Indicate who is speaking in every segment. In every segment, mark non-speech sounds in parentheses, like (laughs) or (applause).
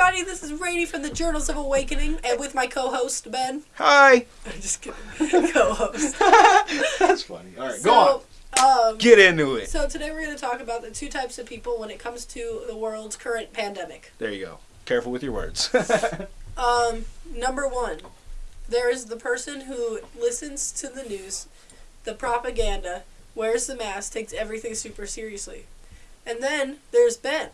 Speaker 1: everybody. This is Rainy from the Journals of Awakening, and with my co-host Ben.
Speaker 2: Hi. (laughs)
Speaker 1: I'm just kidding. (laughs) co-host. (laughs)
Speaker 2: That's funny. All right,
Speaker 1: so,
Speaker 2: go on.
Speaker 1: Um,
Speaker 2: Get into it.
Speaker 1: so today we're going to talk about the two types of people when it comes to the world's current pandemic.
Speaker 2: There you go. Careful with your words.
Speaker 1: Um, number one, there is the person who listens to the news, the propaganda, wears the mask, takes everything super seriously. And then there's Ben,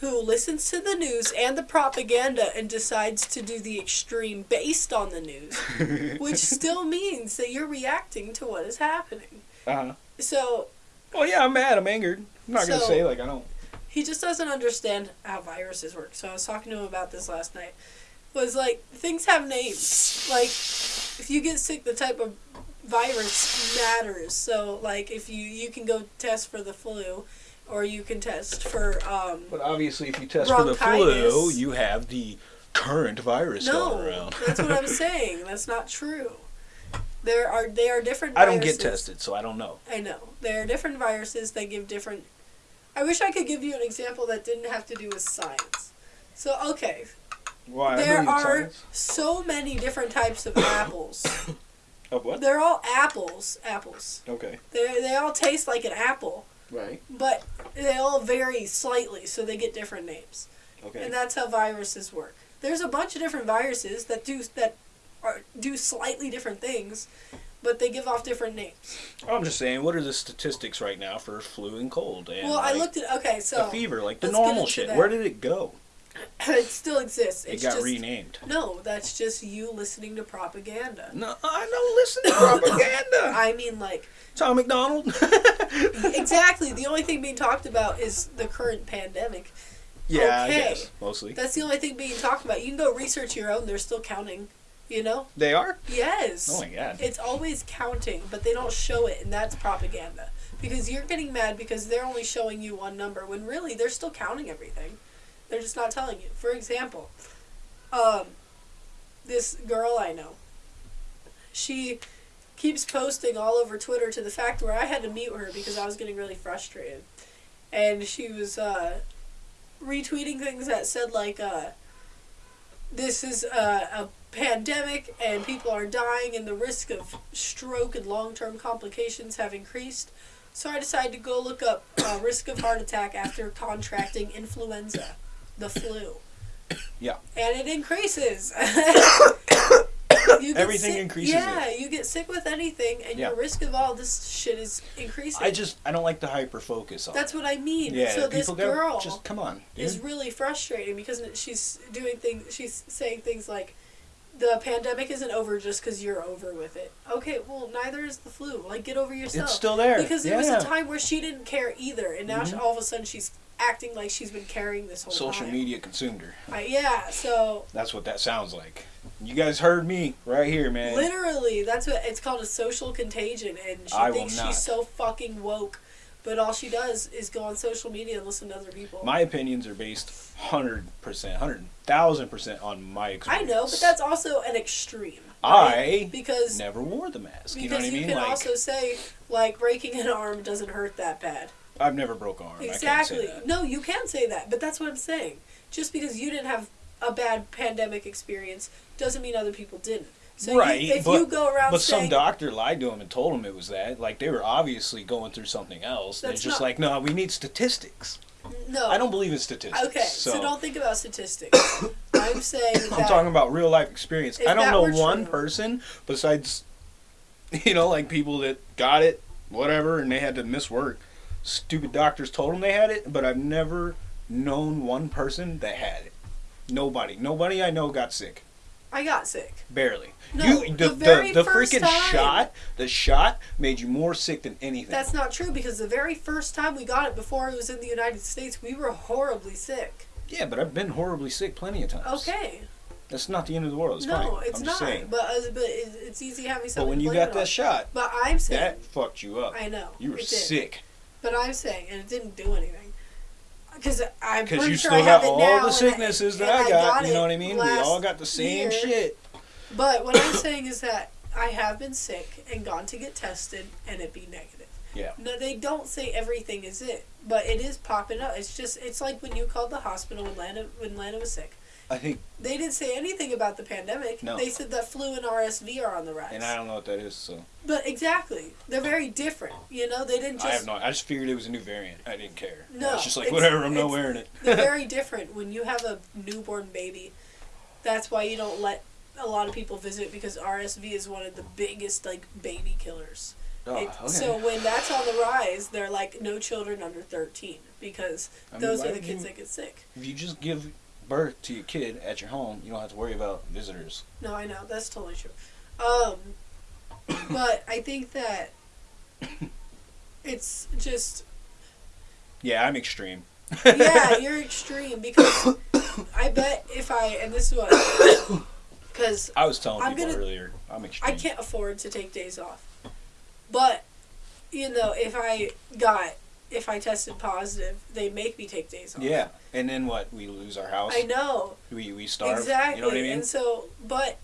Speaker 1: who listens to the news and the propaganda and decides to do the extreme based on the news, (laughs) which still means that you're reacting to what is happening.
Speaker 2: uh-huh.
Speaker 1: So
Speaker 2: Well, yeah, I'm mad. I'm angered. I'm not gonna say like I don't.
Speaker 1: he just doesn't understand how viruses work. So I was talking to him about this last night. Was like things have names. Like if you get sick, the type of virus matters. So like if you you can go test for the flu, or you can test for um.
Speaker 2: But obviously, if you test for the flu, you have the current virus going
Speaker 1: No,
Speaker 2: around.
Speaker 1: that's what I'm (laughs) saying. That's not true. There are they are different.
Speaker 2: I don't get tested, so I don't know.
Speaker 1: I know. There are different viruses that give different. I wish I could give you an example that didn't have to do with science. So, okay,
Speaker 2: Why?
Speaker 1: There are so many different types of (coughs) apples.
Speaker 2: Of what?
Speaker 1: They're all apples. Apples.
Speaker 2: Okay.
Speaker 1: They they all taste like an apple,
Speaker 2: Right.
Speaker 1: but they all vary slightly, so they get different names.
Speaker 2: Okay.
Speaker 1: And that's how viruses work. There's a bunch of different viruses that do that are do slightly different things, but they give off different names.
Speaker 2: I'm just saying, what are the statistics right now for flu and cold and
Speaker 1: well, I looked at okay,
Speaker 2: the
Speaker 1: so
Speaker 2: fever, like the normal shit?
Speaker 1: that.
Speaker 2: Where did it go? (clears throat)
Speaker 1: it still exists.
Speaker 2: It
Speaker 1: It's
Speaker 2: got
Speaker 1: just
Speaker 2: renamed.
Speaker 1: no. That's just you listening to propaganda.
Speaker 2: No, I don't listen to (coughs) propaganda.
Speaker 1: I mean, like
Speaker 2: Tom MacDonald. (laughs)
Speaker 1: exactly. The only thing being talked about is the current pandemic.
Speaker 2: yeah,
Speaker 1: Okay.
Speaker 2: I guess mostly.
Speaker 1: That's the only thing being talked about. You can go research your own. They're still counting. You know?
Speaker 2: They are.
Speaker 1: Yes.
Speaker 2: Oh my god.
Speaker 1: It's always counting, but they don't show it, and that's propaganda. Because you're getting mad because they're only showing you one number when really they're still counting everything. They're just not telling you. For example, um, this girl I know, she keeps posting all over Twitter to the fact where I had to mute her because I was getting really frustrated. And she was uh, retweeting things that said, like, uh, this is a, a pandemic and people are dying and the risk of stroke and long-term complications have increased. So I decided to go look up uh, risk of heart attack after contracting influenza, the flu.
Speaker 2: Yeah.
Speaker 1: And it increases. (coughs) (coughs) (coughs) (laughs) You get
Speaker 2: Everything
Speaker 1: sick-
Speaker 2: increases
Speaker 1: Yeah, you get sick with anything, and
Speaker 2: Yeah.
Speaker 1: your risk of all this shit is increasing.
Speaker 2: I just I don't like the hyper focus on.
Speaker 1: That's what I mean.
Speaker 2: Yeah.
Speaker 1: so this
Speaker 2: people go,
Speaker 1: girl
Speaker 2: just come on. dude.
Speaker 1: is really frustrating because she's doing things. She's saying things like, "The pandemic isn't over just because you're over with it." Okay, well, neither is the flu. Like, get over yourself.
Speaker 2: It's still there.
Speaker 1: because there
Speaker 2: yeah.
Speaker 1: was a time where she didn't care either, and now she,
Speaker 2: Mhm.
Speaker 1: all of a sudden she's acting like she's been carrying this whole
Speaker 2: Social
Speaker 1: time.
Speaker 2: media consumed her.
Speaker 1: Uh, yeah, so
Speaker 2: That's what that sounds like. You guys heard me right here, man.
Speaker 1: literally, that's what it's called a social contagion, and she
Speaker 2: I
Speaker 1: thinks she's so fucking woke. But all she does is go on social media and listen to other people.
Speaker 2: My opinions are based hundred percent, hundred thousand percent on my experience.
Speaker 1: I know, but that's also an extreme.
Speaker 2: I
Speaker 1: right? because
Speaker 2: never wore the mask. You
Speaker 1: because
Speaker 2: know what I mean?
Speaker 1: can
Speaker 2: Like
Speaker 1: also say like breaking an arm doesn't hurt that bad.
Speaker 2: I've never broke an arm. I
Speaker 1: exactly. No, you can say that, but that's what I'm saying. Just because you didn't have a bad pandemic experience doesn't mean other people didn't. So you-
Speaker 2: Right,
Speaker 1: if
Speaker 2: but-
Speaker 1: you go around
Speaker 2: But
Speaker 1: saying
Speaker 2: some doctor lied to him and told him it was that. Like they were obviously going through something else. They're just
Speaker 1: not-
Speaker 2: like, no, we need statistics.
Speaker 1: no,
Speaker 2: I don't believe in statistics.
Speaker 1: Okay,
Speaker 2: so,
Speaker 1: so, don't think about statistics. (coughs) I'm saying
Speaker 2: I'm talking about real life experience. I don't know one
Speaker 1: true-
Speaker 2: person besides, (laughs) you know, like people that got it, whatever, and they had to miss work. Stupid doctors told them they had it, but I've never known one person that had it. Nobody, nobody I know got sick.
Speaker 1: I got sick.
Speaker 2: Barely.
Speaker 1: No,
Speaker 2: you,
Speaker 1: the
Speaker 2: the,
Speaker 1: very
Speaker 2: the,
Speaker 1: first
Speaker 2: freaking
Speaker 1: time.
Speaker 2: shot, the shot made you more sick than anything.
Speaker 1: That's not true because the very first time we got it before it was in the United States, we were horribly sick.
Speaker 2: yeah, but I've been horribly sick plenty of times.
Speaker 1: Okay.
Speaker 2: That's not the end of the world. It's
Speaker 1: no,
Speaker 2: fine.
Speaker 1: it's
Speaker 2: I'm
Speaker 1: not.
Speaker 2: saying.
Speaker 1: But uh, but it, it's easy having something.
Speaker 2: But when you got that
Speaker 1: on.
Speaker 2: shot,
Speaker 1: But I'm saying.
Speaker 2: that fucked you up.
Speaker 1: I know.
Speaker 2: You were sick.
Speaker 1: But I'm saying, and it didn't do anything. Because I'm
Speaker 2: Because you
Speaker 1: sure
Speaker 2: still
Speaker 1: I have
Speaker 2: got
Speaker 1: it
Speaker 2: all
Speaker 1: now,
Speaker 2: the sicknesses that
Speaker 1: and
Speaker 2: I got.
Speaker 1: it
Speaker 2: you know what I mean? We all got the same
Speaker 1: year.
Speaker 2: shit.
Speaker 1: But what I'm (coughs) saying is that I have been sick and gone to get tested, and it be negative.
Speaker 2: Yeah.
Speaker 1: No, they don't say everything is it, but it is popping up. It's just it's like when you called the hospital when Lana when Lana was sick,
Speaker 2: I think,
Speaker 1: They didn't say anything about the pandemic.
Speaker 2: No.
Speaker 1: They said that flu and RSV are on the rise.
Speaker 2: and I don't know what that is, so
Speaker 1: but exactly, they're very different. You know, they didn't just.
Speaker 2: I have no. I just figured it was a new variant. I didn't care.
Speaker 1: No,
Speaker 2: it's just like
Speaker 1: it's-
Speaker 2: whatever. I'm not wearing it.
Speaker 1: they're very (laughs) different. When you have a newborn baby, that's why you don't let a lot of people visit because RSV is one of the biggest like baby killers.
Speaker 2: oh,
Speaker 1: It-
Speaker 2: okay.
Speaker 1: So when that's on the rise, they're like no children under thirteen because
Speaker 2: I mean,
Speaker 1: those are the kids
Speaker 2: you-
Speaker 1: that get sick.
Speaker 2: If you just give birth to your kid at your home, you don't have to worry about visitors.
Speaker 1: No, I know that's totally true. Um, (coughs) but I think that it's just
Speaker 2: Yeah, I'm extreme.
Speaker 1: yeah, (laughs) you're extreme because I bet if I and this is what (coughs) because
Speaker 2: I was telling
Speaker 1: I'm
Speaker 2: people
Speaker 1: gonna-
Speaker 2: earlier, I'm extreme.
Speaker 1: I can't afford to take days off, but you know if I got if I tested positive, they make me take days off.
Speaker 2: Yeah, and then what? We lose our house.
Speaker 1: I know
Speaker 2: We we starve.
Speaker 1: exactly,
Speaker 2: You know what I mean?
Speaker 1: and so but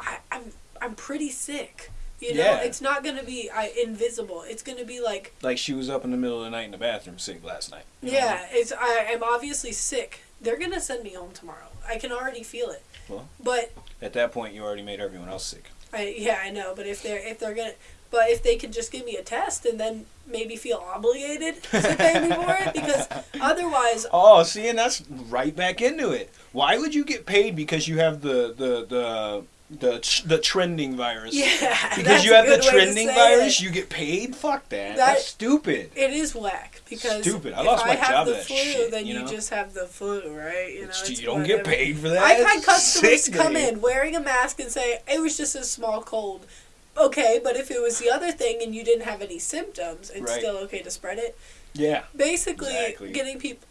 Speaker 1: I, I'm I'm pretty sick. You know,
Speaker 2: Yeah.
Speaker 1: it's not gonna be I, invisible. It's gonna be like
Speaker 2: like she was up in the middle of the night in the bathroom sick last night. you know?
Speaker 1: Yeah, it's I am obviously sick. They're gonna send me home tomorrow. I can already feel it.
Speaker 2: Well.
Speaker 1: but
Speaker 2: At that point, you already made everyone else sick.
Speaker 1: I yeah I know. But if they're if they're gonna, but if they could just give me a test and then maybe feel obligated (laughs) to pay me for it because otherwise (laughs)
Speaker 2: Oh, see, and that's right back into it. Why would you get paid because you have the the the the, the trending virus?
Speaker 1: yeah
Speaker 2: Because you have the trending virus,
Speaker 1: it.
Speaker 2: you get paid. Fuck that.
Speaker 1: That-
Speaker 2: That's stupid.
Speaker 1: It is whack because
Speaker 2: Stupid. I
Speaker 1: if
Speaker 2: lost my
Speaker 1: have
Speaker 2: job
Speaker 1: the
Speaker 2: that
Speaker 1: flu,
Speaker 2: shit,
Speaker 1: then
Speaker 2: you
Speaker 1: you,
Speaker 2: know?
Speaker 1: just have the flu, right? You know,
Speaker 2: you don't get paid for that.
Speaker 1: I've had customers
Speaker 2: sick
Speaker 1: come
Speaker 2: day.
Speaker 1: in wearing a mask and say it was just a small cold. Okay, but if it was the other thing and you didn't have any symptoms, it's
Speaker 2: Right.
Speaker 1: still okay to spread it.
Speaker 2: Yeah,
Speaker 1: Basically,
Speaker 2: Exactly.
Speaker 1: getting people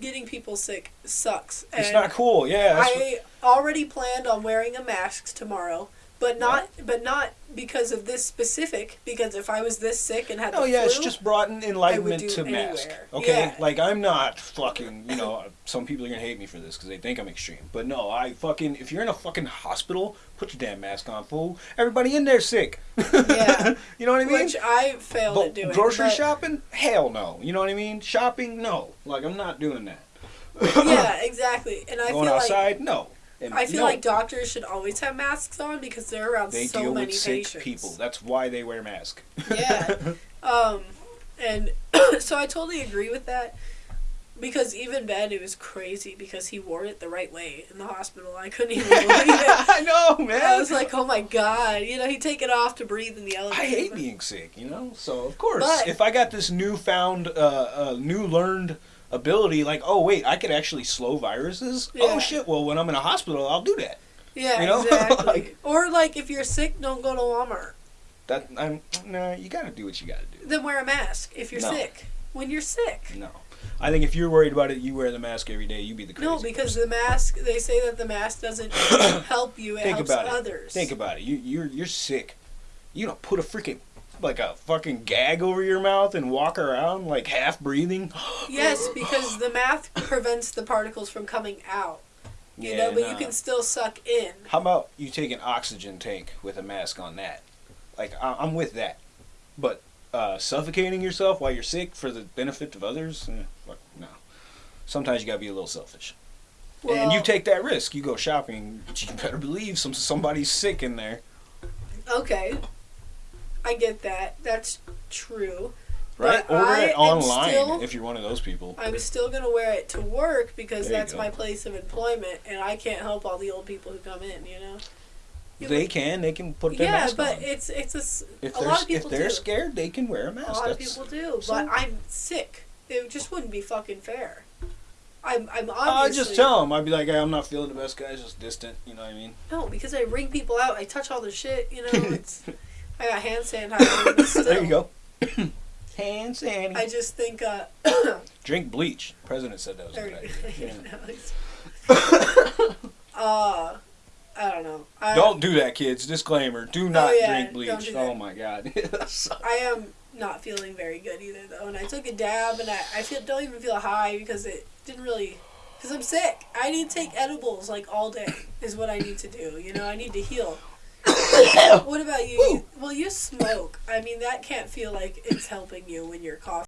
Speaker 1: getting people sick sucks.
Speaker 2: it's not cool. Yeah,
Speaker 1: I already planned on wearing a mask tomorrow, but not but not because of this specific. Because if I was this sick and had
Speaker 2: Oh
Speaker 1: the
Speaker 2: yeah, it's just brought an enlightenment to mask.
Speaker 1: anywhere.
Speaker 2: Okay,
Speaker 1: Yeah.
Speaker 2: like I'm not fucking. You know, (laughs) some people are gonna hate me for this because they think I'm extreme. But no, I fucking. If you're in a fucking hospital, put your damn mask on, fool. Everybody in there sick.
Speaker 1: Yeah. (laughs)
Speaker 2: you know what I mean?
Speaker 1: which I failed
Speaker 2: But
Speaker 1: at doing.
Speaker 2: grocery
Speaker 1: but-
Speaker 2: shopping? Hell no. You know what I mean? Shopping? No. Like I'm not doing that.
Speaker 1: yeah, (laughs) exactly. And I
Speaker 2: Going
Speaker 1: feel like
Speaker 2: outside? no. And
Speaker 1: I feel
Speaker 2: no.
Speaker 1: like doctors should always have masks on because they're around
Speaker 2: they
Speaker 1: so
Speaker 2: deal
Speaker 1: many
Speaker 2: with sick
Speaker 1: patients.
Speaker 2: people. That's why they wear masks.
Speaker 1: Yeah. (laughs) Um, and (coughs) so I totally agree with that because even Ben, it was crazy because he wore it the right way in the hospital. I couldn't even (laughs) believe it.
Speaker 2: I know, man.
Speaker 1: I was like, oh my god, you know, he'd take it off to breathe in the elevator.
Speaker 2: I hate being sick, you know. So of course,
Speaker 1: But-
Speaker 2: if I got this newfound, uh, uh, new learned ability, like, oh wait, I could actually slow viruses.
Speaker 1: Oh, yeah.
Speaker 2: Oh shit! Well, when I'm in a hospital, I'll do that.
Speaker 1: Yeah,
Speaker 2: you know? (laughs)
Speaker 1: exactly.
Speaker 2: Like-
Speaker 1: or like if you're sick, don't go to Walmart.
Speaker 2: That I'm nah. You got to do what you got to do.
Speaker 1: Then wear a mask if you're
Speaker 2: No.
Speaker 1: sick. When you're sick.
Speaker 2: No, I think if you're worried about it, you wear the mask every day. You be the crazy.
Speaker 1: No, because
Speaker 2: person.
Speaker 1: the mask. They say that the mask doesn't (coughs) help you. It
Speaker 2: think
Speaker 1: helps
Speaker 2: about
Speaker 1: others.
Speaker 2: it. Think about it. You you're you're sick. You don't put a freaking like a fucking gag over your mouth and walk around like half breathing. (gasps)
Speaker 1: Yes, because the mask prevents the particles from coming out. You
Speaker 2: Yeah,
Speaker 1: know, but you can still suck in.
Speaker 2: How about you take an oxygen tank with a mask on that? Like I- I'm with that, but uh, suffocating yourself while you're sick for the benefit of others, eh, fuck no. Sometimes you gotta be a little selfish, and you take that risk. You go shopping, but (laughs) you better believe some somebody's sick in there,
Speaker 1: Okay, I get that. That's true.
Speaker 2: right?
Speaker 1: But
Speaker 2: Order
Speaker 1: I
Speaker 2: it online
Speaker 1: still-
Speaker 2: if you're one of those people.
Speaker 1: I'm still gonna wear it to work because
Speaker 2: There
Speaker 1: that's my place of employment, and I can't help all the old people who come in. You know. You
Speaker 2: They
Speaker 1: look-
Speaker 2: can, they can put their
Speaker 1: Yeah,
Speaker 2: mask
Speaker 1: but it's it's a,
Speaker 2: If
Speaker 1: a
Speaker 2: they're
Speaker 1: lot of people
Speaker 2: if they're
Speaker 1: do.
Speaker 2: scared, they can wear a mask.
Speaker 1: A lot of people do,
Speaker 2: so-
Speaker 1: but I'm sick. It just wouldn't be fucking fair. I'm I'm
Speaker 2: I'll just tell them. I'd be like, hey, I'm not feeling the best, guys. Just distant. You know what I mean?
Speaker 1: no because I ring people out. I touch all their shit. You know, (laughs) it's I got hand sanitizer. (coughs)
Speaker 2: There you go. (coughs) Hand sanitizer.
Speaker 1: I just think uh, (coughs)
Speaker 2: Drink bleach. President said that was a
Speaker 1: there
Speaker 2: good idea. Yeah. (laughs)
Speaker 1: uh, I don't know. I,
Speaker 2: Don't do that, kids. Disclaimer: Do not
Speaker 1: Oh, yeah,
Speaker 2: drink bleach.
Speaker 1: do.
Speaker 2: Oh my god. (laughs)
Speaker 1: I am not feeling very good either though, and I took a dab and I, I feel don't even feel high because it didn't really. Because I'm sick. I need to take edibles like all day is what I need to do. You know, I need to heal. What about you? Well, you smoke. I mean, that can't feel like it's helping you when you're coughing.